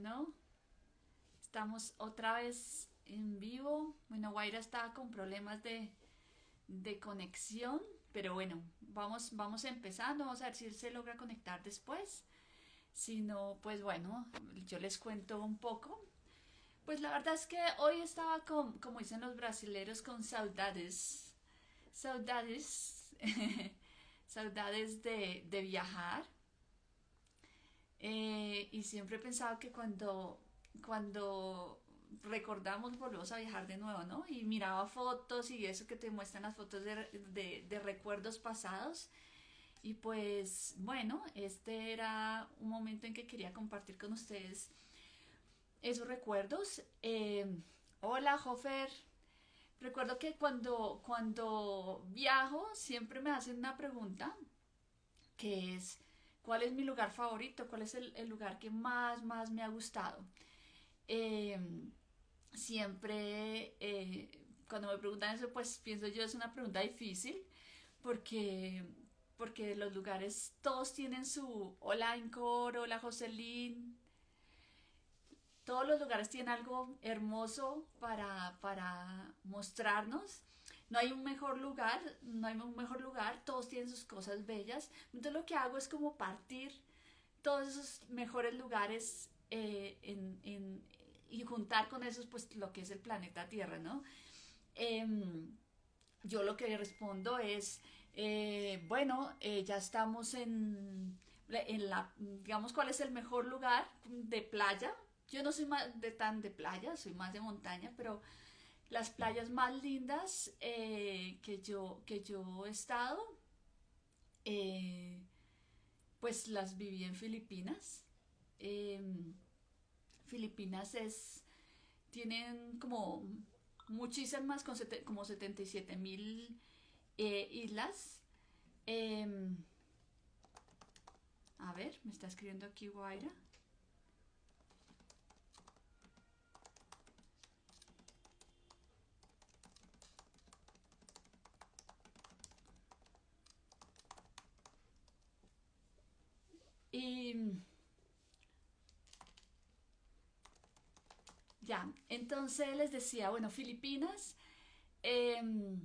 Bueno, estamos otra vez en vivo. Bueno, Guaira estaba con problemas de, conexión, pero bueno, vamos, vamos empezando. Vamos a ver si se logra conectar después. Si no, pues bueno, yo les cuento un poco. Pues la verdad es que hoy estaba con, como dicen los brasileros, con saudades. Saudades. saudades de, de viajar eh, y siempre he pensado que cuando, cuando recordamos volvemos a viajar de nuevo, ¿no? Y miraba fotos y eso que te muestran las fotos de, de, recuerdos pasados. Y pues bueno, este era un momento en que quería compartir con ustedes esos recuerdos. Eh, hola, Jofer. Recuerdo que cuando, cuando viajo siempre me hacen una pregunta que es, ¿Cuál es mi lugar favorito? ¿Cuál es el, lugar que más, más me ha gustado? Em, siempre, eh, cuando me preguntan eso, pues pienso yo es una pregunta difícil porque, porque los lugares todos tienen su hola Encore, hola Jocelyn, todos los lugares tienen algo hermoso para, para mostrarnos no hay un mejor lugar, no hay un mejor lugar, todos tienen sus cosas bellas. Entonces lo que hago es como partir todos esos mejores lugares eh, y juntar con esos pues lo que es el planeta Tierra, ¿no? Em, yo lo que respondo es, eh, bueno, eh, ya estamos en, en la, digamos, ¿cuál es el mejor lugar de playa? Yo no soy más de tan de playa, soy más de montaña, pero las playas más lindas eh, que, yo, que yo he estado, eh, pues las viví en Filipinas. Em, Filipinas es, tienen como muchísimas, como 77 mil eh, islas. Em, a ver, me está escribiendo aquí Guaira. Ya, entonces les decía, bueno, Filipinas em,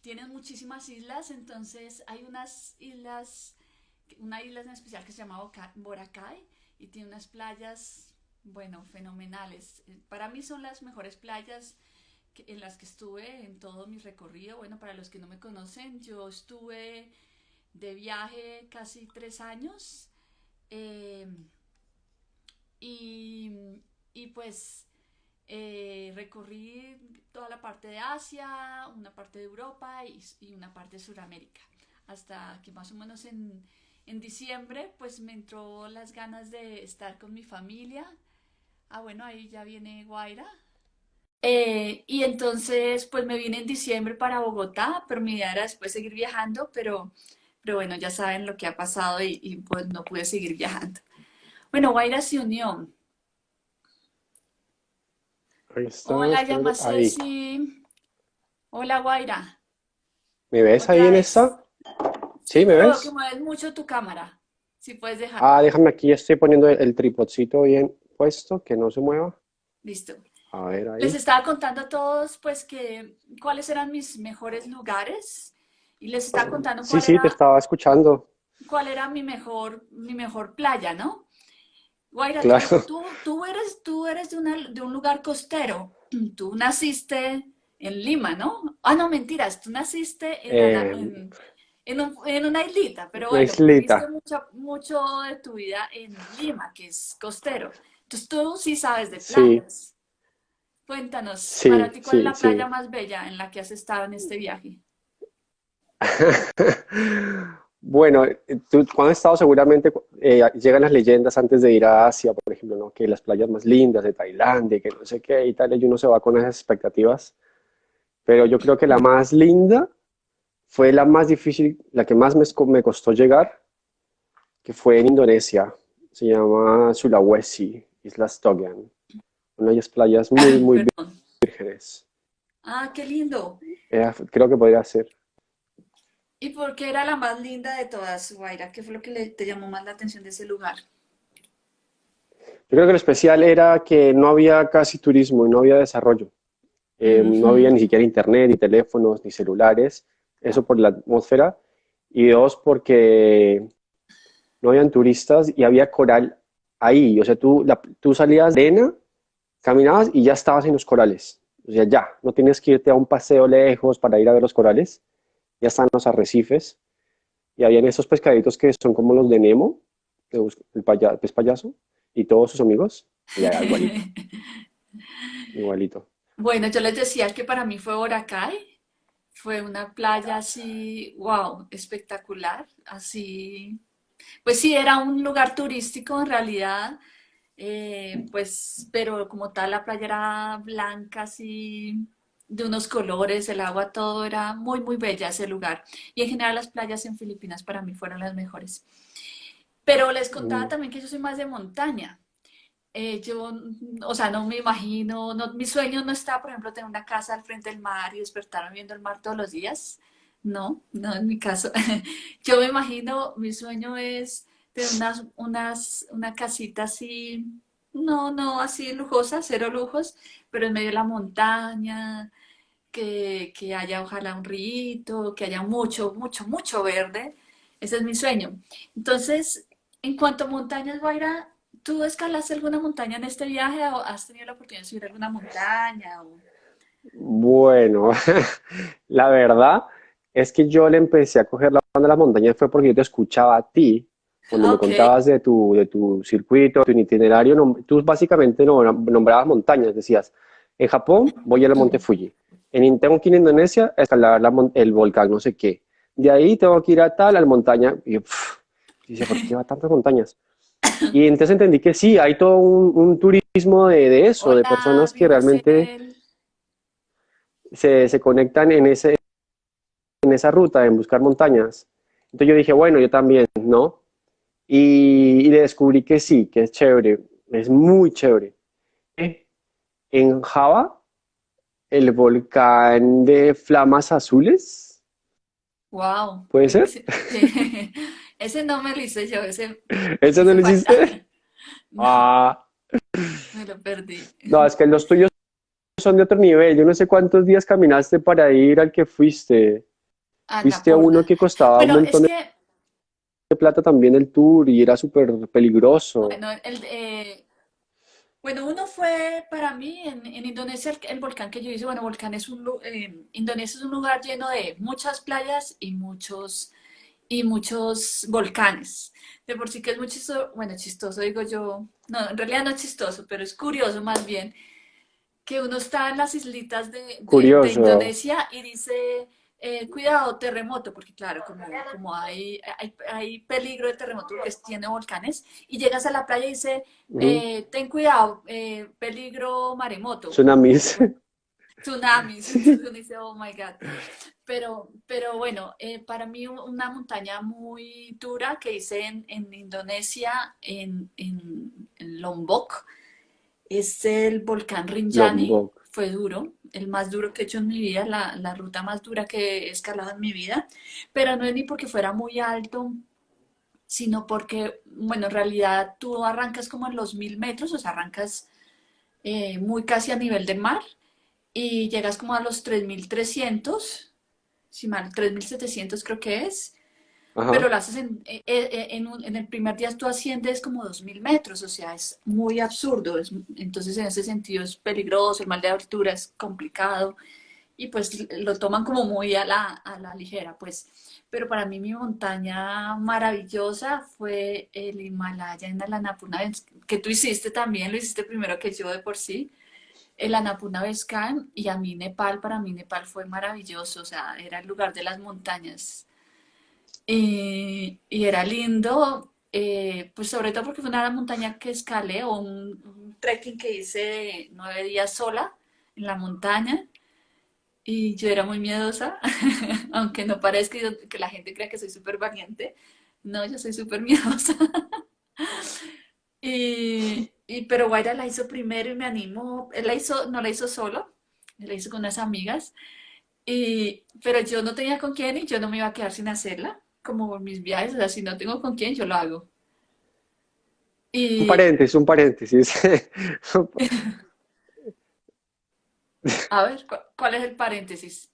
tienen muchísimas islas, entonces hay unas islas, una isla en especial que se llama Boracay y tiene unas playas, bueno, fenomenales. Para mí son las mejores playas en las que estuve en todo mi recorrido. Bueno, para los que no me conocen, yo estuve de viaje casi tres años. Eh, y, pues eh, recorrí toda la parte de Asia, una parte de Europa y, una parte de Sudamérica. Hasta que más o menos en, diciembre pues me entró las ganas de estar con mi familia. Ah, bueno, ahí ya viene Guaira. Eh, y entonces pues me vine en diciembre para Bogotá, pero mi idea era después seguir viajando, pero pero bueno, ya saben lo que ha pasado y, pues no pude seguir viajando. Bueno, Guaira se unió. Hola, llama Ceci. Hola, Guaira. ¿Me ves ahí en esta? ¿Sí, me ves? que mueves mucho tu cámara. Si puedes dejar. Ah, déjame aquí, estoy poniendo el, tripodcito bien puesto, que no se mueva. Listo. A ver, ahí. Les estaba contando a todos, pues, que cuáles eran mis mejores lugares y les estaba contando cuál Sí, sí, te estaba escuchando. Cuál era mi mejor, mi mejor playa, ¿no? Guaira, tú, tú, eres, tú eres de, de un lugar costero. Tú naciste en Lima, ¿no? Ah, no, mentiras. Tú naciste en, en, en, una islita, pero bueno, viviste mucho, mucho, de tu vida en Lima, que es costero. Entonces tú sí sabes de playas. Cuéntanos, para ti, ¿cuál es la playa más bella en la que has estado en este viaje? bueno, tú, cuando has estado seguramente eh, llegan las leyendas antes de ir a Asia, por ejemplo, ¿no? que las playas más lindas de Tailandia, que no sé qué y tal, y uno se va con esas expectativas. Pero yo creo que la más linda fue la más difícil, la que más me, me costó llegar, que fue en Indonesia. Se llama Sulawesi, Islas Togian. Una de las playas muy, muy vírgenes. Ah, qué lindo. creo que podría ser. ¿Y por qué era la más linda de todas, Guaira? ¿Qué fue lo que te llamó más la atención de ese lugar? Yo creo que lo especial era que no había casi turismo y no había desarrollo. Eh, no había ni siquiera internet, ni teléfonos, ni celulares. Eso por la atmósfera. Y dos, porque no habían turistas y había coral ahí. O sea, tú, tú salías de arena, caminabas y ya estabas en los corales. O sea, ya, no tienes que irte a un paseo lejos para ir a ver los corales. Ya están los arrecifes. Y habían esos pescaditos que son como los de Nemo, el, pez payaso, y todos sus amigos. igualito. igualito. Bueno, yo les decía que para mí fue Boracay. Fue una playa así, wow, espectacular. Así, pues sí, era un lugar turístico en realidad. Eh, pues, pero como tal la playa era blanca, así de unos colores, el agua, todo era muy, muy bella ese lugar. Y en general las playas en Filipinas para mí fueron las mejores. Pero les contaba mm. también que yo soy más de montaña. Eh, yo, o sea, no me imagino, no, mi sueño no está, por ejemplo, tener una casa al frente del mar y despertarme viendo el mar todos los días. No, no en mi caso. yo me imagino, mi sueño es tener unas, unas, una casita así, no, no así lujosa, cero lujos, pero en medio de la montaña, que, que haya ojalá un río, que haya mucho, mucho, mucho verde. Ese es mi sueño. Entonces, en cuanto a montañas, Guaira, ¿tú escalaste alguna montaña en este viaje o has tenido la oportunidad de subir alguna montaña? Bueno, la verdad es que yo le empecé a coger la banda de las montañas fue porque yo te escuchaba a ti cuando me contabas de tu, de tu circuito, tu itinerario, tú básicamente nombrabas montañas, decías, en Japón voy al monte Fuji, en, a Indonesia a escalar el volcán, no sé qué. De ahí tengo que ir a tal, a la montaña. Y yo, dice, ¿por qué va a tantas montañas? Y entonces entendí que sí, hay todo un, turismo de, eso, de personas que realmente se, se, conectan en, ese, en esa ruta, en buscar montañas. Entonces yo dije, bueno, yo también, ¿no? Y, y descubrí que sí, que es chévere, es muy chévere. En Java el volcán de flamas azules. Wow. ¿Puede ser? Ese, no me lo hice yo, ese. ¿Ese no lo hiciste? Ah. Me lo perdí. No, es que los tuyos son de otro nivel. Yo no sé cuántos días caminaste para ir al que fuiste. fuiste a uno que costaba un montón de plata también el tour y era súper peligroso. Bueno, el, eh, bueno, uno fue para mí en, Indonesia el, volcán que yo hice. Bueno, volcán es un eh, Indonesia es un lugar lleno de muchas playas y muchos y muchos volcanes. De por sí que es muy chistoso, bueno, chistoso digo yo, no, en realidad no es chistoso, pero es curioso más bien que uno está en las islitas de, de Indonesia y dice eh, cuidado, terremoto, porque claro, como, como hay, hay, peligro de terremoto porque tiene volcanes, y llegas a la playa y dice, eh, ten cuidado, eh, peligro maremoto. Tsunamis. Tsunamis. Uno dice, oh my God. Pero, pero bueno, para mí una montaña muy dura que hice en, en Indonesia, en, en, Lombok, es el volcán Rinjani. Fue duro, el más duro que he hecho en mi vida, la, la ruta más dura que he escalado en mi vida, pero no es ni porque fuera muy alto, sino porque, bueno, en realidad tú arrancas como en los mil metros, o sea, arrancas eh, muy casi a nivel del mar y llegas como a los 3300, si mal, 3700 creo que es, pero lo haces en, eh, eh, en, en, el primer día tú asciendes como 2.000 metros, o sea, es muy absurdo. entonces, en ese sentido es peligroso, el mal de altura es complicado y pues lo toman como muy a la, a la ligera, pues. Pero para mí mi montaña maravillosa fue el Himalaya en el Annapurna, que tú hiciste también, lo hiciste primero que yo de por sí el Annapurna Vescan y a mí Nepal, para mí Nepal fue maravilloso, o sea, era el lugar de las montañas y, era lindo, eh, pues sobre todo porque fue una montaña que escalé o un, trekking que hice nueve días sola en la montaña y yo era muy miedosa, aunque no parezca que la gente crea que soy súper valiente, no, yo soy súper miedosa. y, pero Guaira la hizo primero y me animó, él la hizo, no la hizo solo, la hizo con unas amigas, y, pero yo no tenía con quién y yo no me iba a quedar sin hacerla como mis viajes, o sea, si no tengo con quién, yo lo hago. Un paréntesis, un paréntesis. a ver, ¿cu- ¿cuál es el paréntesis?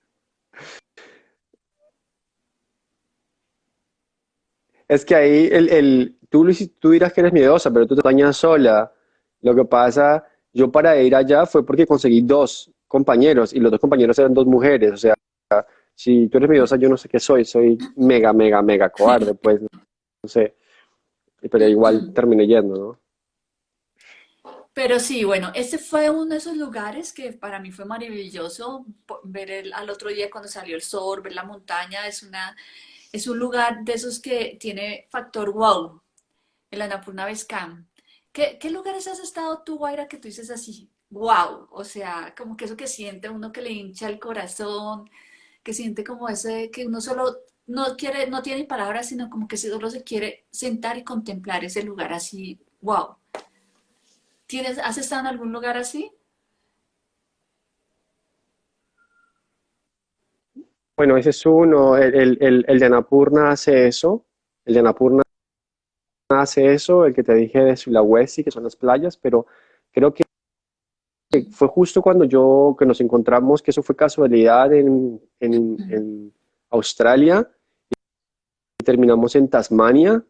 Es que ahí el, el, tú, hici- tú dirás que eres miedosa, pero tú te bañas sola. Lo que pasa, yo para ir allá fue porque conseguí dos compañeros y los dos compañeros eran dos mujeres. O sea, si tú eres miedosa, yo no sé qué soy. Soy mega, mega, mega cobarde, pues no sé. Pero igual terminé yendo, ¿no? Pero sí, bueno, este fue uno de esos lugares que para mí fue maravilloso ver el, al otro día cuando salió el sol, ver la montaña, es una, es un lugar de esos que tiene factor wow, el Annapurna Base Camp. ¿Qué, qué lugares has estado tú, Guaira, que tú dices así, wow? O sea, como que eso que siente uno que le hincha el corazón, que siente como ese, que uno solo no quiere, no tiene palabras, sino como que solo se quiere sentar y contemplar ese lugar así, wow. ¿Tienes, has estado en algún lugar así? Bueno, ese es uno. El, el, el, el de Annapurna hace eso. El de Annapurna hace eso. El que te dije de Sulawesi, que son las playas, pero creo que fue justo cuando yo, que nos encontramos, que eso fue casualidad en, en, en Australia, y terminamos en Tasmania,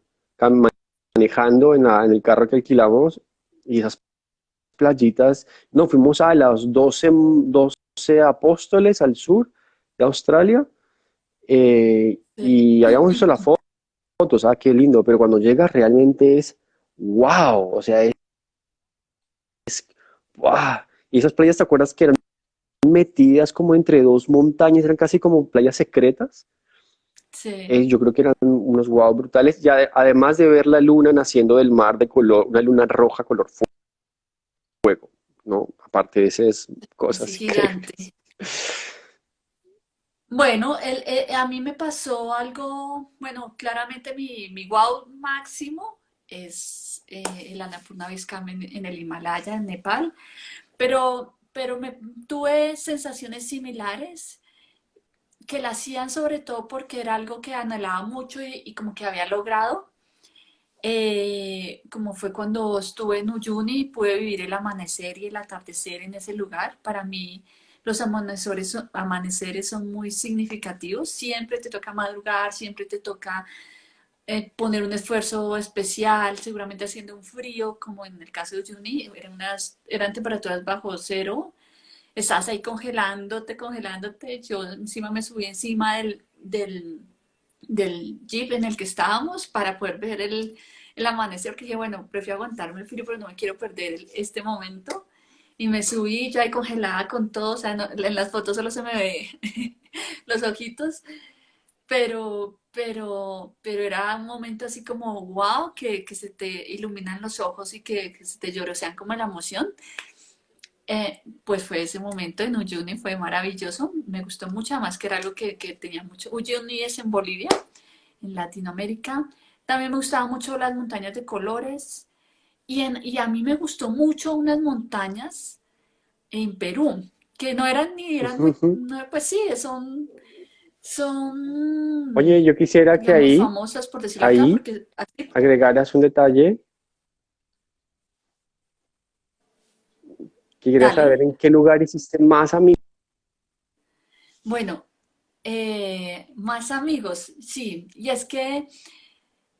manejando en, la- en el carro que alquilamos, y esas playitas, no, fuimos a las doce 12 Apóstoles al sur de Australia, eh, y habíamos visto las fotos, ah, qué lindo, pero cuando llegas realmente es wow, o sea, es wow. Y esas playas, ¿te acuerdas que eran metidas como entre dos montañas, eran casi como playas secretas? Sí, Eh, yo creo que eran unos wow brutales, y ade- además de ver la luna naciendo del mar de color, una luna roja color fuego, ¿no? Aparte de esas cosas gigante. Bueno, el- eh, a mí me pasó algo, bueno, claramente mi, mi wow máximo es eh, el Annapurna Base Camp en, el Himalaya, en Nepal, pero, pero me, tuve sensaciones similares que la hacían sobre todo porque era algo que anhelaba mucho y, como que había logrado. eh, como fue cuando estuve en Uyuni y pude vivir el amanecer y el atardecer en ese lugar. Para mí, los amaneceres son muy significativos. Siempre te toca madrugar, siempre te toca eh, poner un esfuerzo especial, seguramente haciendo un frío, como en el caso de Uyuni, eran, unas, eran temperaturas bajo cero. Estás ahí congelándote, congelándote. Yo encima me subí encima del, del, del jeep en el que estábamos para poder ver el, el amanecer, que dije, bueno, prefiero aguantarme el frío, pero no me quiero perder este momento. Y me subí ya ahí congelada con todo, o sea, no- en las fotos solo se me ve los ojitos, pero, pero, pero era un momento así como, wow, que, que se te iluminan los ojos y que, que se te llorosean como la emoción. Eh, pues fue ese momento en Uyuni, fue maravilloso, me gustó mucho, además que era algo que, que tenía mucho. Uyuni es en Bolivia, en Latinoamérica. También me gustaban mucho las montañas de colores y, en, y a mí me gustó mucho unas montañas en Perú, que no eran ni eran no, pues sí, son, son, Oye, yo quisiera que ahí, famosas por ahí porque así, agregaras un detalle dale. saber en qué lugar hiciste más amigos. Bueno, eh, más amigos, sí, y es que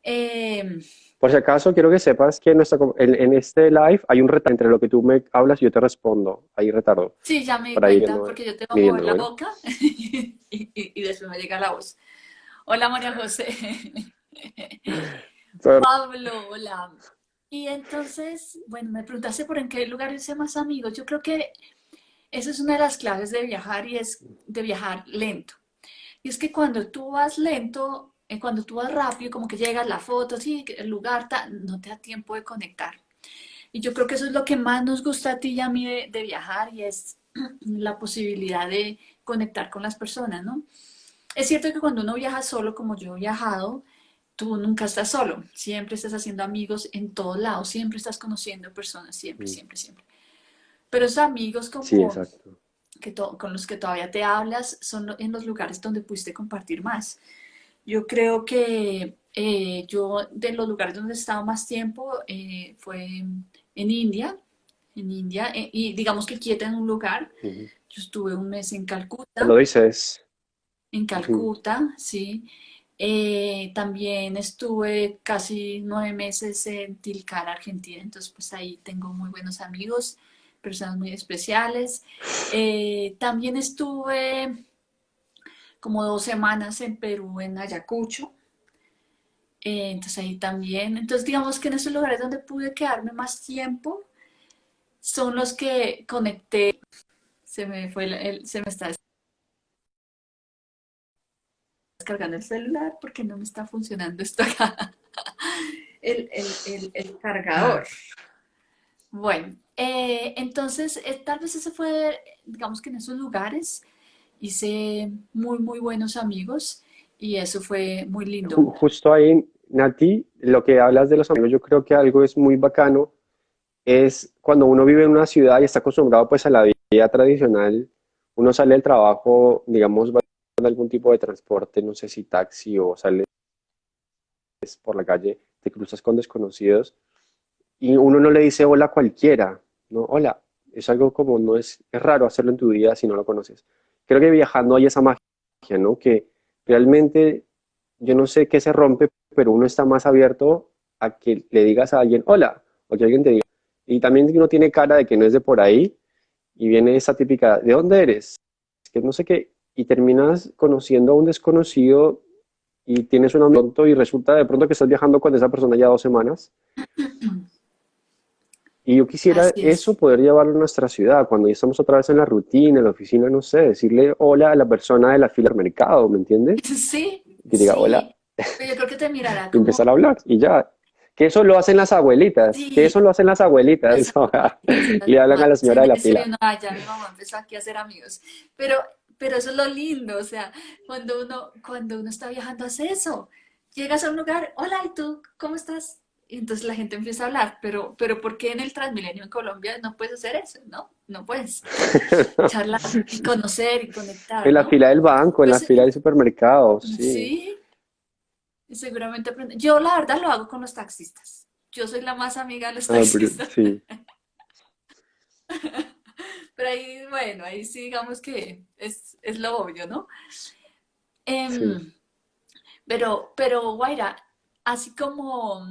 eh, Por si acaso, quiero que sepas que en, nuestra, com- en, en este live hay un retardo entre lo que tú me hablas y yo te respondo. Hay retardo sí, ya me para cuenta, porque yo tengo que mover la boca y, y- y después me llega la voz. Hola María José. Pablo, hola. Y entonces, bueno, me preguntaste por en qué lugar hice más amigos. Yo creo que esa es una de las claves de viajar y es de viajar lento. Y es que cuando tú vas lento, eh, cuando tú vas rápido, como que llegas la foto, sí, el lugar, ta- no te da tiempo de conectar. Y yo creo que eso es lo que más nos gusta a ti y a mí de, de viajar y es la posibilidad de conectar con las personas, ¿no? Es cierto que cuando uno viaja solo, como yo he viajado, tú nunca estás solo, siempre estás haciendo amigos en todos lados, siempre estás conociendo personas, siempre, Mm, siempre, siempre. Pero esos amigos Sí, como exacto. que con los que todavía te hablas son en los lugares donde pudiste compartir más. Yo creo que Eh, yo, de los lugares donde he estado más tiempo, eh, fue en India, en India, eh, y digamos que quieta en un lugar. Yo estuve un mes en Calcuta, Lo dices. en. Calcuta, sí. También estuve casi nueve meses en Tilcara, Argentina, entonces pues ahí tengo muy buenos amigos, personas muy especiales. También estuve como dos semanas en Perú, en Ayacucho, eh, entonces ahí también. Entonces digamos que en esos lugares donde pude quedarme más tiempo son los que conecté. Se me fue el, el- se me está descargando el celular porque no me está funcionando esto acá. El, el, el, el cargador. Bueno, eh, entonces eh, tal vez ese fue, digamos que en esos lugares hice muy, muy buenos amigos y eso fue muy lindo. Ju- Justo ahí, Nati, lo que hablas de los amigos, yo creo que algo es muy bacano, es cuando uno vive en una ciudad y está acostumbrado pues a la vida tradicional, uno sale del trabajo, digamos, va en algún tipo de transporte, no sé si taxi o sales por la calle, te cruzas con desconocidos y uno no le dice hola a cualquiera, ¿no? Hola, es algo como, no es, es raro hacerlo en tu vida si no lo conoces. Creo que viajando hay esa magia, ¿no? Que realmente yo no sé qué se rompe, pero uno está más abierto a que le digas a alguien hola, o que alguien te diga. Y también uno tiene cara de que no es de por ahí, y viene esa típica, ¿de dónde eres? Que no sé qué, y terminas conociendo a un desconocido y tienes un amigo y resulta de pronto que estás viajando con esa persona ya dos semanas. Y yo quisiera Así eso es. poder llevarlo a nuestra ciudad, cuando ya estamos otra vez en la rutina, en la oficina, no sé, decirle hola a la persona de la fila del mercado, ¿me entiendes? Sí, Que diga hola sí. Pero yo creo que te mirará como, empezar a hablar y ya. Que eso lo hacen las abuelitas, que sí, eso lo hacen las abuelitas, las le hablan a la señora de la fila. no, ya mi mamá empezó aquí a hacer amigos. Pero, pero eso es lo lindo, o sea, cuando uno, cuando uno está viajando hace eso. Llegas a un lugar, hola, ¿y tú? ¿Cómo estás? Y entonces la gente empieza a hablar, pero, pero ¿por qué en el Transmilenio en Colombia no puedes hacer eso? No, no puedes charlar y conocer y conectar, En la fila del banco, en la Pues fila del supermercado, sí. sí, seguramente aprende. Yo la verdad lo hago con los taxistas. Yo soy la más amiga de los Ah, taxistas. sí, Pero ahí, bueno, ahí sí digamos que es, es lo obvio, ¿no? sí. Em, pero, pero, Guaira, así como,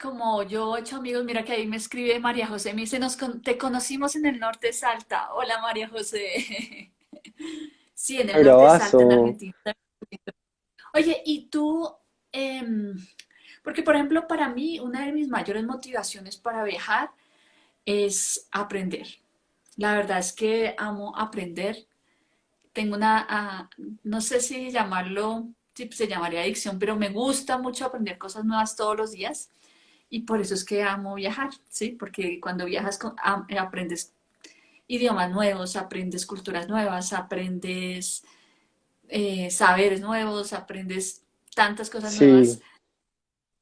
como yo he hecho amigos, mira que ahí me escribe María José, me dice, Nos con- te conocimos en el norte de Salta. Hola María José. Sí, en el norte de Salta, en. Argentina. Oye, y tú, em, porque por ejemplo, para mí, una de mis mayores motivaciones para viajar es aprender. La verdad es que amo aprender. Tengo una, ah, no sé si llamarlo, si se llamaría adicción, pero me gusta mucho aprender cosas nuevas todos los días y por eso es que amo viajar, ¿sí? Porque cuando viajas con- am- aprendes idiomas nuevos, aprendes culturas nuevas, aprendes eh, saberes nuevos, aprendes tantas cosas nuevas,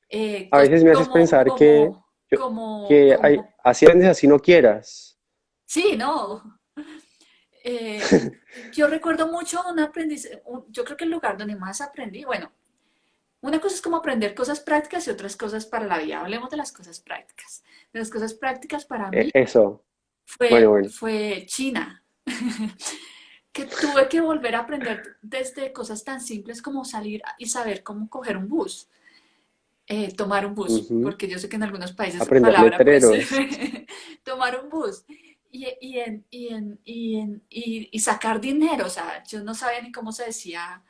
eh, a veces me haces como, pensar que, como, yo- como, que hay, así aprendes así no quieras. sí, ¿no? Eh, yo recuerdo mucho un aprendizaje, yo creo que el lugar donde más aprendí, bueno, una cosa es como aprender cosas prácticas y otras cosas para la vida. Hablemos de las cosas prácticas. De las cosas prácticas para E- mí Eso, bueno, fue, bueno. fue China, que tuve que volver a aprender desde cosas tan simples como salir y saber cómo coger un bus, eh, tomar un bus, Ujú. porque yo sé que en algunos países Aprender palabra letreros. tomar un bus y, y, en, y, en, y, en, y, y sacar dinero, o sea, yo no sabía ni cómo se decía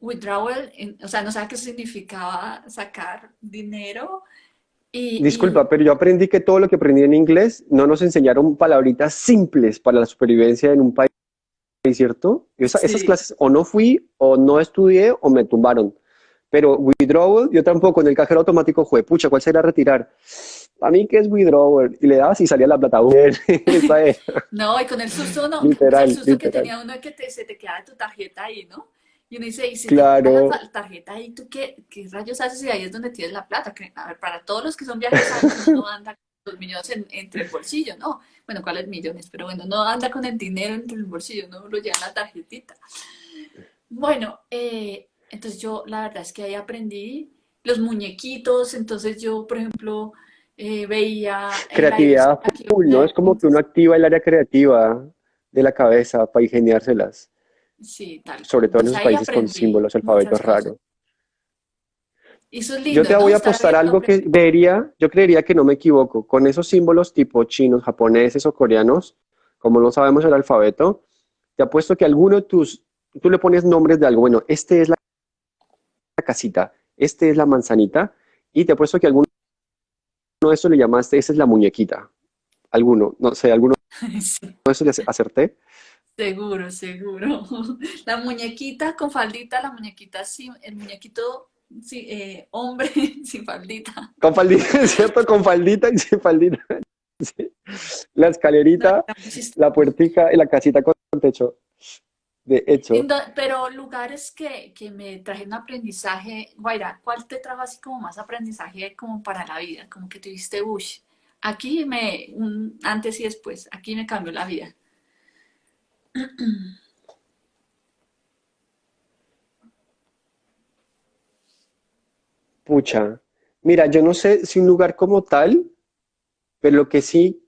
withdrawal, en- o sea, no sabía qué significaba sacar dinero y, Disculpa, pero yo aprendí que todo lo que aprendí en inglés no nos enseñaron palabritas simples para la supervivencia en un país, ¿cierto? y Esa- esas sí, clases o no fui, o no estudié, o me tumbaron. Pero withdrawal, yo tampoco, en el cajero automático, fue, pucha, ¿cuál será retirar? A mí, ¿qué es withdrawal? Y le dabas y salía la plata. Es, no, y con el susto, no, sea, el literal, susto que literal. tenía uno de que te- se te queda tu tarjeta ahí, ¿no? Y uno dice, y si la Claro, ta- tarjeta ahí, ¿tú qué, qué rayos haces? Y ahí es donde tienes la plata. Que, a ver, para todos los que son viajeros no anda con los millones en- entre el bolsillo, ¿no? Bueno, ¿cuáles millones? Pero bueno, no anda con el dinero entre el bolsillo, no lo lleva en la tarjetita. Bueno, eh, entonces yo la verdad es que ahí aprendí los muñequitos, entonces yo, por ejemplo, eh, veía Creatividad full, ¿no? Es como que uno activa el área creativa de la cabeza para ingeniárselas, sí, tal sobre todo en esos ahí países con símbolos, alfabetos raros. Eso es Yo te voy a apostar algo que creería, yo creería que no me equivoco. Con esos símbolos tipo chinos, japoneses o coreanos, como no sabemos el alfabeto, te apuesto que alguno de tus, tú le pones nombres de algo. Bueno, este es la casita, este es la manzanita, y te apuesto que alguno de esos le llamaste, esa es la muñequita. Alguno, no sé, alguno Sí, de esos le acerté. Seguro, seguro. La muñequita con faldita, la muñequita sí, el muñequito sí, eh, hombre sin faldita. Con faldita, ¿es cierto? Con faldita y sin faldita. Sí. La escalerita, la puertica y la casita con techo. De hecho, pero lugares que, que me trajeron aprendizaje, Guaira, ¿cuál te trajo así como más aprendizaje como para la vida? Como que tuviste, uy, aquí me, un antes y después, aquí me cambió la vida. Pucha. Mira, yo no sé si un lugar como tal, pero lo que sí,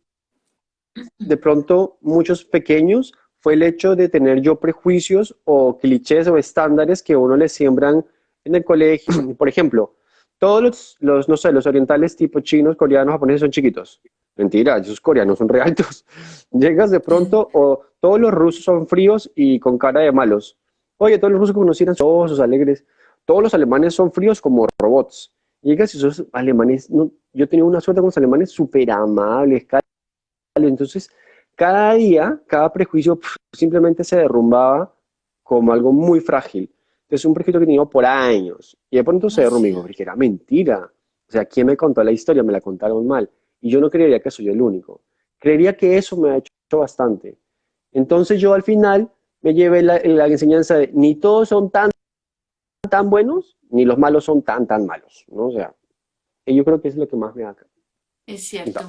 de pronto, muchos pequeños, fue el hecho de tener yo prejuicios o clichés o estándares que uno le siembran en el colegio. Por ejemplo, todos los, los, no sé, los orientales tipo chinos, coreanos, japoneses son chiquitos. Mentira, esos coreanos son re altos. Llegas de pronto, o todos los rusos son fríos y con cara de malos. Oye, todos los rusos que conocieran son osos, alegres. Todos los alemanes son fríos como robots. Llegas y esos alemanes, no, yo tenía una suerte con los alemanes súper amables. Entonces, cada día, cada prejuicio simplemente se derrumbaba como algo muy frágil. Entonces, un prejuicio que tenía por años. Y de pronto se derrumbó y digo, porque era mentira. O sea, ¿quién me contó la historia? Me la contaron mal. Y yo no creería que soy el único. Creería que eso me ha hecho bastante. Entonces, yo al final me llevé la, la enseñanza de ni todos son tan, tan buenos, ni los malos son tan, tan malos. ¿no? O sea, y yo creo que es lo que más me ha Es cierto.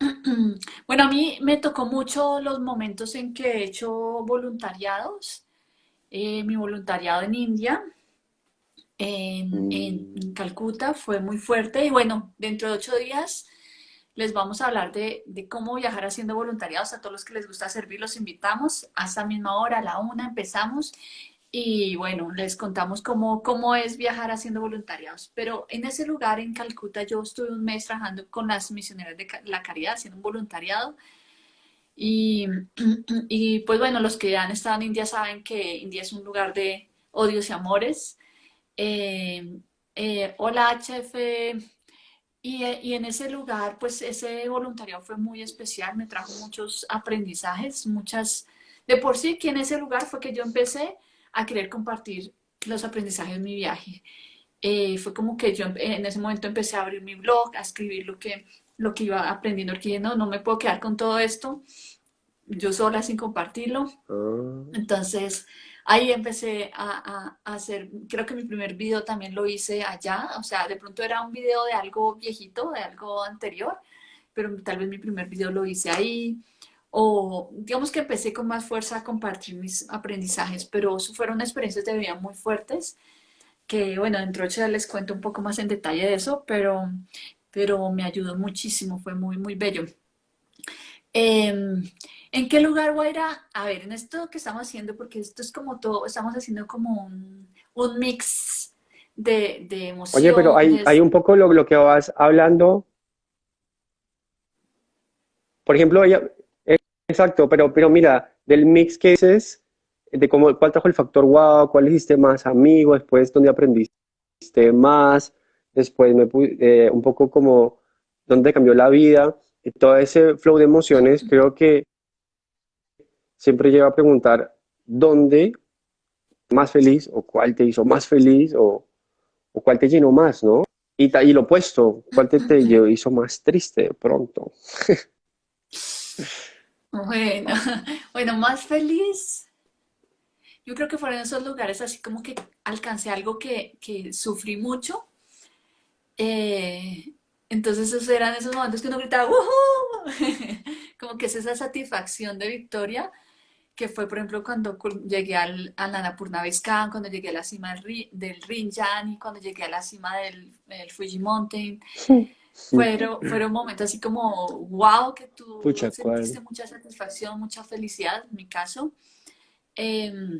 Bueno, a mí me tocó mucho los momentos en que he hecho voluntariados. Eh, mi voluntariado en India, en, Mm, en Calcuta, fue muy fuerte. Y bueno, dentro de ocho días les vamos a hablar de, cómo viajar haciendo voluntariados. A todos los que les gusta servir, los invitamos. A esta misma hora, a la una, empezamos. Y bueno, les contamos cómo, cómo es viajar haciendo voluntariados. Pero en ese lugar, en Calcuta, yo estuve un mes trabajando con las misioneras de la caridad, haciendo un voluntariado. Y, y pues bueno, los que han estado en India saben que India es un lugar de odios y amores. Eh, eh, hola HF. Y, eh, y en ese lugar, pues ese voluntariado fue muy especial, me trajo muchos aprendizajes, muchas... De por sí, que en ese lugar fue que yo empecé a querer compartir los aprendizajes de mi viaje. Eh, fue como que yo en ese momento empecé a abrir mi blog, a escribir lo que, lo que iba aprendiendo, porque no, no me puedo quedar con todo esto yo sola sin compartirlo. ah, Entonces ahí empecé a, a- a hacer, creo que mi primer video también lo hice allá, o sea, de pronto era un video de algo viejito, de algo anterior, pero tal vez mi primer video lo hice ahí. O digamos que empecé con más fuerza a compartir mis aprendizajes, pero fueron experiencias de vida muy fuertes que bueno, dentro de les cuento un poco más en detalle de eso, pero, pero me ayudó muchísimo, fue muy, muy bello. Em, ¿en qué lugar, Guaira? A ver, en esto que estamos haciendo, porque esto es como todo, estamos haciendo como un, un mix de, de Oye, pero hay, hay emociones. un poco lo, lo que vas hablando. Por ejemplo, ella, eh, exacto, pero, pero mira, del mix que dices, de cómo, cuál trajo el factor wow, cuál hiciste más amigo, después dónde aprendiste más, después me, eh, un poco como dónde cambió la vida, y todo ese flow de emociones, creo que siempre lleva a preguntar dónde más feliz o cuál te hizo más feliz o, o cuál te llenó más, ¿no? Y, y lo opuesto, cuál te, hizo más triste de pronto. Bueno, bueno, más feliz. Yo creo que fueron esos lugares así como que alcancé algo que, que sufrí mucho. eh, entonces esos eran esos momentos que uno gritaba, ¡Woohoo! Como que es esa satisfacción de victoria que fue, por ejemplo, cuando llegué al, al Annapurna cuando llegué a la cima del, Ri- del Rinjan y cuando llegué a la cima del, del Fuji Mountain. Fueron, fueron momentos así como, wow, que tú sentiste mucha satisfacción, mucha felicidad, en mi caso.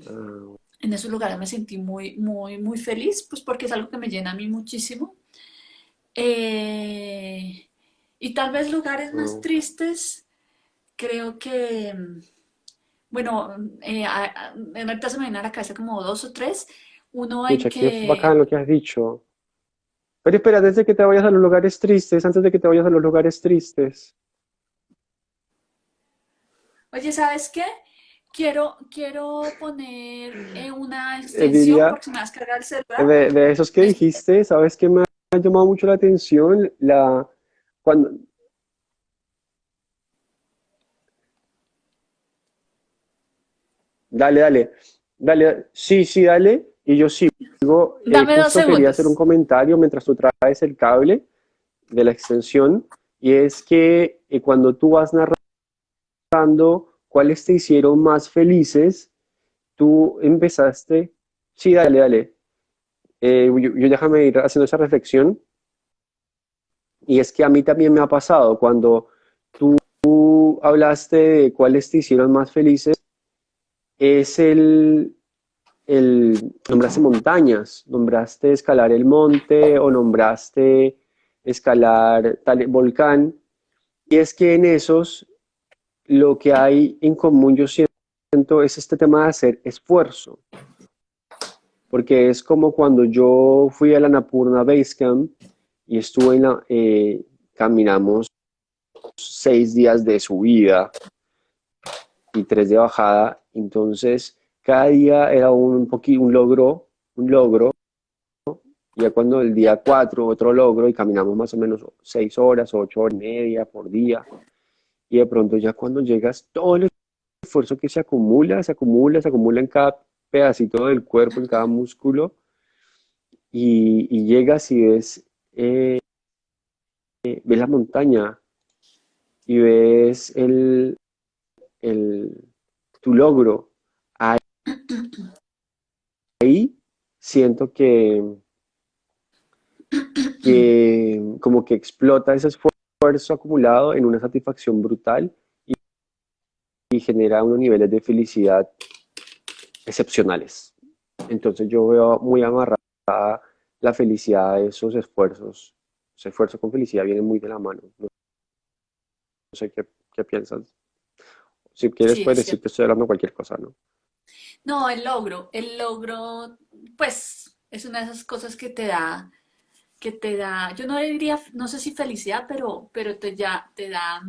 Ah, en esos lugares me sentí muy, muy, muy feliz, pues porque es algo que me llena a mí muchísimo. Eh, y tal vez lugares más tristes, creo que, bueno, eh, a- a- ahorita se me viene a la cabeza como dos o tres. Uno en Pucha, qué que, bacán lo que has dicho. Pero espera, antes de que te vayas a los lugares tristes, antes de que te vayas a los lugares tristes, oye, ¿sabes qué? Quiero, quiero poner eh, una extensión diría, porque se me va a descargar el celular. de, de esos que Es- dijiste, ¿sabes qué me ha llamado mucho la atención? La, cuando, dale, dale, dale, sí, sí, dale, y yo sigo, eh, Dame dos justo quería hacer un segundos. comentario mientras tú traes el cable de la extensión, y es que eh, cuando tú vas narrando cuáles te hicieron más felices, tú empezaste, sí, dale, dale, Eh, yo, yo déjame ir haciendo esa reflexión, y es que a mí también me ha pasado, cuando tú hablaste de cuáles te hicieron más felices, es el, el, nombraste montañas, nombraste escalar el monte o nombraste escalar tal volcán, y es que en esos lo que hay en común, yo siento, es este tema de hacer esfuerzo, porque es como cuando yo fui a la Annapurna Base Camp y estuve en la, eh, caminamos seis días de subida y tres de bajada, entonces cada día era un poquito un logro, un logro, ya cuando el día cuatro otro logro y caminamos más o menos seis horas, ocho horas y media por día, y de pronto ya cuando llegas, todo el esfuerzo que se acumula, se acumula, se acumula en cada pedacito del cuerpo, en cada músculo, y, llegas y ves, eh, ves la montaña y ves el, el, tu logro. Ahí siento que, que como que explota ese esfuerzo acumulado en una satisfacción brutal y, genera unos niveles de felicidad excepcionales. Entonces yo veo muy amarrada la felicidad de esos esfuerzos. Ese esfuerzo con felicidad viene muy de la mano. No sé qué, qué piensas. Si quieres Sí, puedes es decir que estoy hablando cualquier cosa, ¿no? No, el logro, el logro, pues es una de esas cosas que te da, que te da, yo no diría, no sé si felicidad, pero, pero te ya, te da,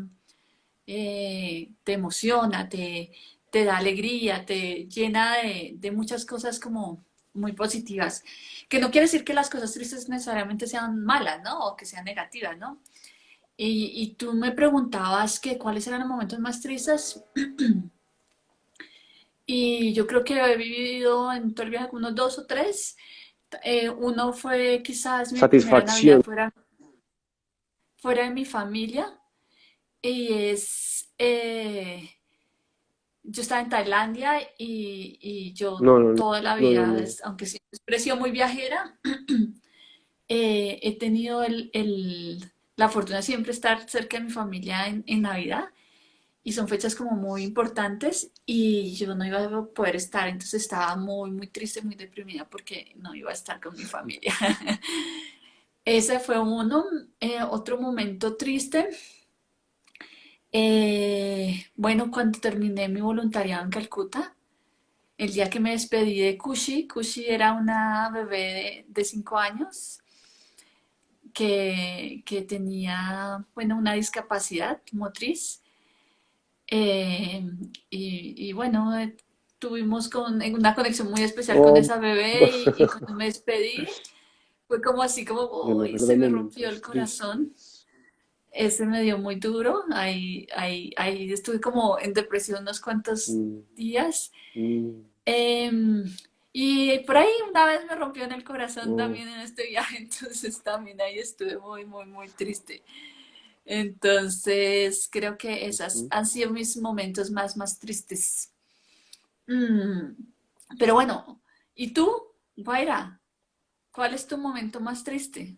eh, te emociona, te, te da alegría, te llena de, de muchas cosas como muy positivas. Que no quiere decir que las cosas tristes necesariamente sean malas, ¿no? O que sean negativas, ¿no? Y, y tú me preguntabas que cuáles eran los momentos más tristes. Y yo creo que he vivido en todo el viaje unos dos o tres. Eh, uno fue quizás mi Satisfacción. fuera, fuera de mi familia. Y es, eh, yo estaba en Tailandia y, y yo No, no, toda la vida, no. aunque siempre he sido muy viajera, eh, he tenido el, el- la fortuna siempre estar cerca de mi familia en, en Navidad. Y son fechas como muy importantes y yo no iba a poder estar, entonces estaba muy, muy triste, muy deprimida porque no iba a estar con mi familia. Ese fue uno. Eh, otro momento triste, eh, bueno, cuando terminé mi voluntariado en Calcuta, el día que me despedí de Kushi, Kushi era una bebé de, de cinco años que, que tenía, bueno, una discapacidad motriz. Eh, y, y bueno, eh, tuvimos con, una conexión muy especial con Oh, esa bebé y, y cuando me despedí fue como así, como, se me rompió el corazón. Ese me dio muy duro. Ahí, ahí, ahí estuve como en depresión unos cuantos Mm, días. mm, Em, y por ahí una vez me rompió en el corazón oh, también en este viaje, entonces también ahí estuve muy, muy, muy triste. Entonces creo que esas han sido mis momentos más, más tristes. Mm, pero bueno, ¿y tú, Guaira? ¿Cuál es tu momento más triste?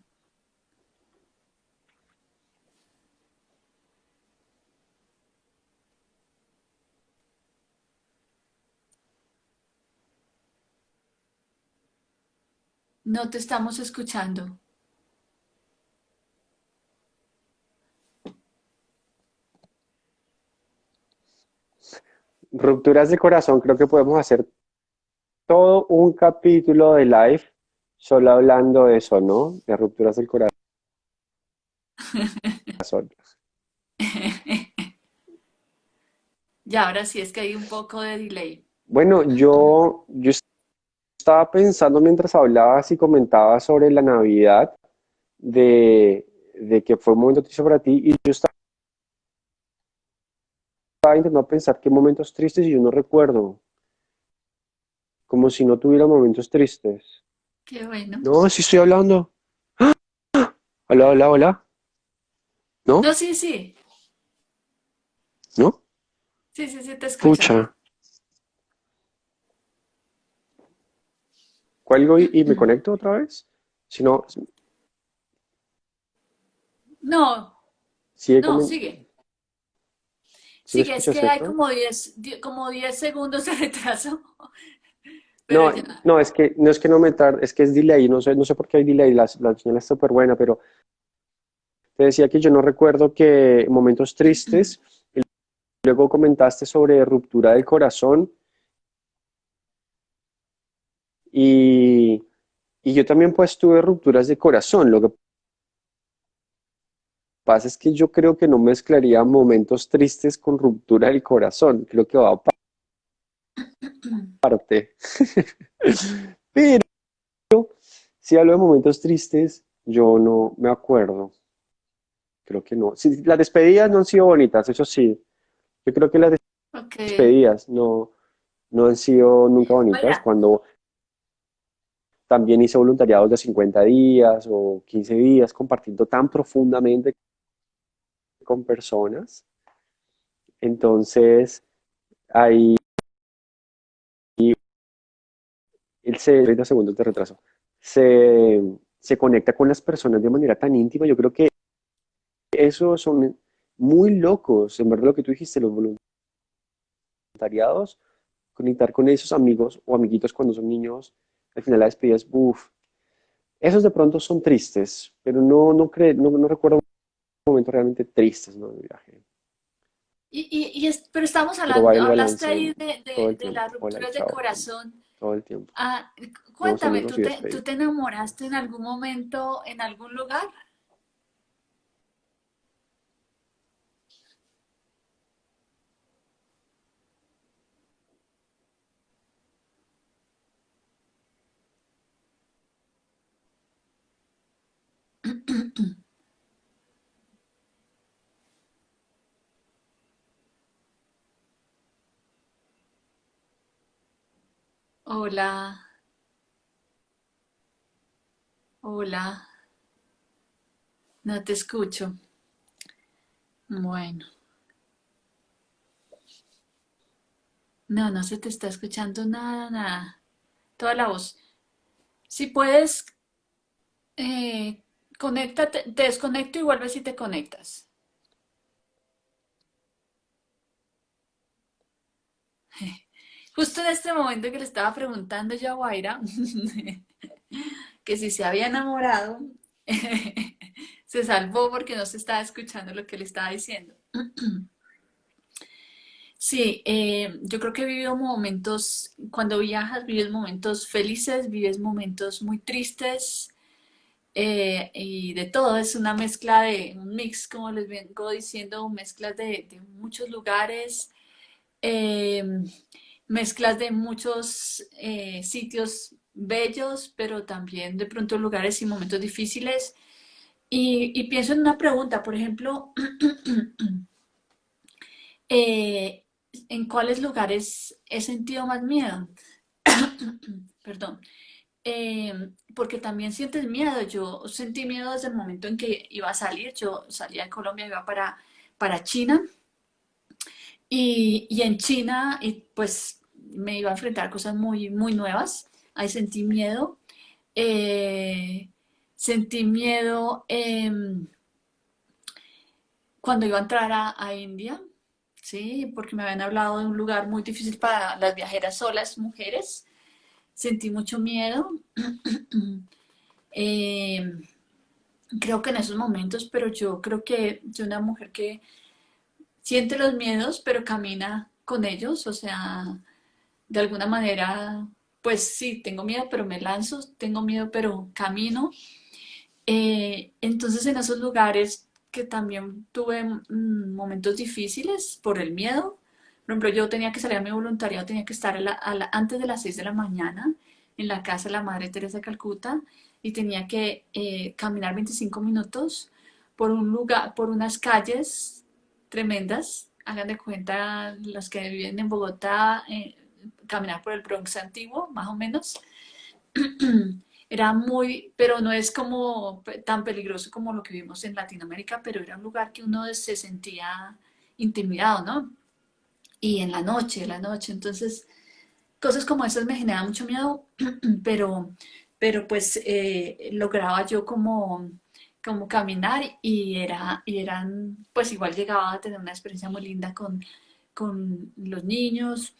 No te estamos escuchando. Rupturas de corazón, creo que podemos hacer todo un capítulo de live solo hablando de eso, ¿no? De rupturas del corazón. Ya, ahora sí es que hay un poco de delay. Bueno, yo, yo estaba pensando mientras hablabas y comentabas sobre la Navidad, de, de que fue un momento triste para ti, y yo estaba intentando pensar qué momentos tristes y yo no recuerdo. Como si no tuviera momentos tristes. Qué bueno. No, sí estoy hablando. ¡Ah! Hola, hola, hola. ¿No? No, sí, sí. ¿No? Sí, sí, sí, te escucho. Pucha. ¿Cuelgo y, y me conecto otra vez? Si no, No, sigue no, sigue. ¿Sí Sigue, es que hay como 10 die- como 10 segundos de retraso. Pero No, ya. no, es que no es que no me tarde, es que es delay, no sé, no sé por qué hay delay, la, la señal es súper buena, pero te decía que yo no recuerdo que momentos tristes, luego comentaste sobre ruptura del corazón, y, y yo también pues tuve rupturas de corazón, lo que pasa es que yo creo que no mezclaría momentos tristes con ruptura del corazón, creo que va aparte. Pero si hablo de momentos tristes, yo no me acuerdo. Creo que no. Sí, las despedidas no han sido bonitas, eso sí. Yo creo que las despedidas no, no han sido nunca bonitas. Cuando también hice voluntariados de 50 días o 15 días, compartiendo tan profundamente con personas. Entonces, ahí él se, 30 segundos de retraso, se, se conecta con las personas de manera tan íntima. Yo creo que eso son muy locos, en verdad lo que tú dijiste, los voluntariados, conectar con esos amigos o amiguitos cuando son niños, al final la despedida es, uff, esos de pronto son tristes, pero no, no, cre- no, no recuerdo momentos realmente tristes, ¿no? de viaje. y, y, y es- pero estamos Pero hablando, el hablaste ahí de, de, de las rupturas de corazón. todo el tiempo. Ah, cuéntame, ¿tú te, tú te enamoraste en algún momento, en algún lugar? Hola, hola, no te escucho. Bueno, no, no se te está escuchando nada, nada. Toda la voz. Si puedes, eh, conéctate, te desconecto y vuelves y te conectas. Justo en este momento que le estaba preguntando yo a Guaira que si se había enamorado, se salvó porque no se estaba escuchando lo que le estaba diciendo. Sí, eh, yo creo que he vivido momentos, cuando viajas, vives momentos felices, vives momentos muy tristes eh, y de todo. Es una mezcla de, un mix, como les vengo diciendo, mezclas de, muchos lugares, eh, mezclas de muchos eh, sitios bellos, pero también de pronto lugares y momentos difíciles. Y, y pienso en una pregunta, por ejemplo, eh, ¿en cuáles lugares he sentido más miedo? Perdón. Eh, porque también sientes miedo. Yo sentí miedo desde el momento en que iba a salir. Yo salía de Colombia, iba para, para China. Y, y en China, y pues me iba a enfrentar cosas muy, muy nuevas. Ahí sentí miedo. Eh, sentí miedo em, cuando iba a entrar a, India, ¿sí? Porque me habían hablado de un lugar muy difícil para las viajeras solas, mujeres. Sentí mucho miedo. Em, creo que en esos momentos, pero yo creo que soy una mujer que siente los miedos, pero camina con ellos, o sea, de alguna manera, pues sí, tengo miedo, pero me lanzo, tengo miedo, pero camino. Eh, entonces en esos lugares que también tuve mm, momentos difíciles por el miedo, por ejemplo, yo tenía que salir a mi voluntariado, tenía que estar antes de las 6 de la mañana en la casa de la Madre Teresa de Calcuta y tenía que eh, caminar 25 minutos por un lugar, por unas calles tremendas. Hagan de cuenta los que viven en Bogotá, eh, caminar por el Bronx antiguo, más o menos. Era muy, pero no es como tan peligroso como lo que vimos en Latinoamérica, pero era un lugar que uno se sentía intimidado, ¿no? Y en la noche, en la noche. Entonces, cosas como esas me generan mucho miedo, pero, pero pues eh, lograba yo como como caminar y, era, y eran, pues igual llegaba a tener una experiencia muy linda con, con los niños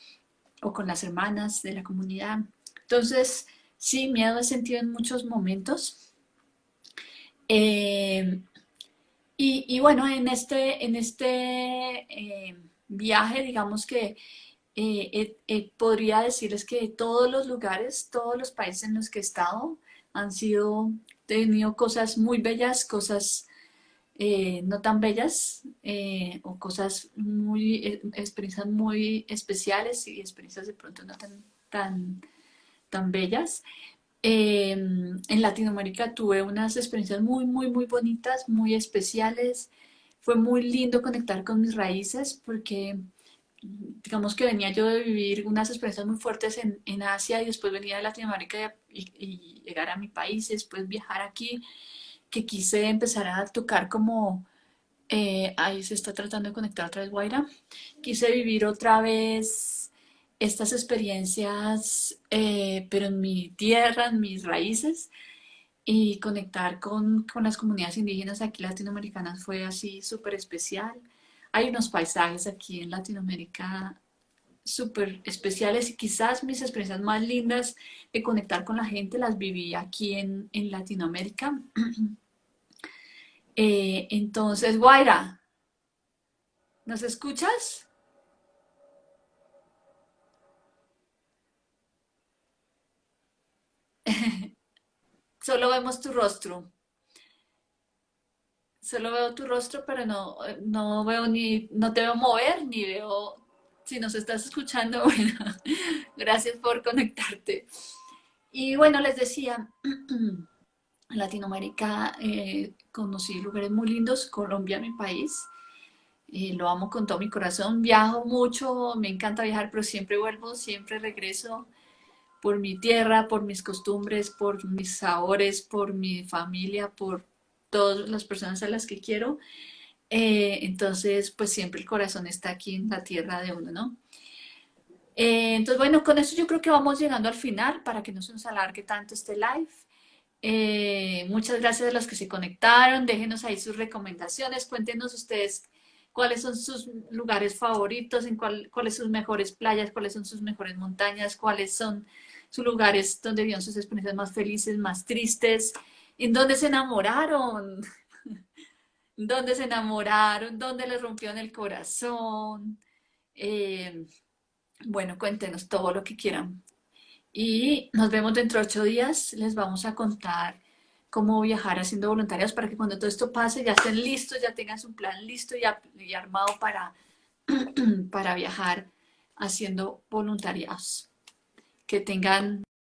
o con las hermanas de la comunidad. Entonces, sí, miedo he sentido en muchos momentos. Eh, y, bueno, en este, en este eh, viaje, digamos que eh, podría decirles que todos los lugares, todos los países en los que he estado han sido tenido cosas muy bellas, cosas eh, no tan bellas, eh, o cosas muy, eh, experiencias muy especiales y experiencias de pronto no tan, tan, tan bellas. Em, en Latinoamérica tuve unas experiencias muy, muy, muy bonitas, muy especiales. Fue muy lindo conectar con mis raíces porque digamos que venía yo de vivir unas experiencias muy fuertes en, en Asia y después venía de Latinoamérica y, llegar a mi país y después viajar aquí, que quise empezar a tocar como, eh, ahí se está tratando de conectar otra vez Guaira, quise vivir otra vez estas experiencias, eh, pero en mi tierra, en mis raíces, y conectar con, con las comunidades indígenas. Aquí latinoamericanas fue así súper especial. Hay unos paisajes aquí en Latinoamérica súper especiales y quizás mis experiencias más lindas de conectar con la gente las viví aquí en, Latinoamérica. Eh, entonces, Guaira, ¿nos escuchas? Solo vemos tu rostro solo veo tu rostro, pero no, no veo ni, no te veo mover, ni veo, si nos estás escuchando, bueno, gracias por conectarte. Y bueno, les decía, en Latinoamérica eh, conocí lugares muy lindos, Colombia, mi país, eh, lo amo con todo mi corazón, viajo mucho, me encanta viajar, pero siempre vuelvo, siempre regreso por mi tierra, por mis costumbres, por mis sabores, por mi familia, por todas las personas a las que quiero. Eh, entonces, pues siempre el corazón está aquí en la tierra de uno, ¿no? Eh, entonces, bueno, con eso yo creo que vamos llegando al final para que no se nos alargue tanto este live. Eh, muchas gracias a los que se conectaron. Déjenos ahí sus recomendaciones. Cuéntenos ustedes cuáles son sus lugares favoritos, en cuál, cuáles son sus mejores playas, cuáles son sus mejores montañas, cuáles son sus lugares donde vieron sus experiencias más felices, más tristes en dónde se enamoraron, dónde se enamoraron, dónde les rompieron el corazón. Eh, bueno, cuéntenos todo lo que quieran. Y nos vemos dentro de ocho días. Les vamos a contar cómo viajar haciendo voluntarios para que cuando todo esto pase ya estén listos, ya tengan su plan listo y, y armado para, para viajar haciendo voluntariados. Que tengan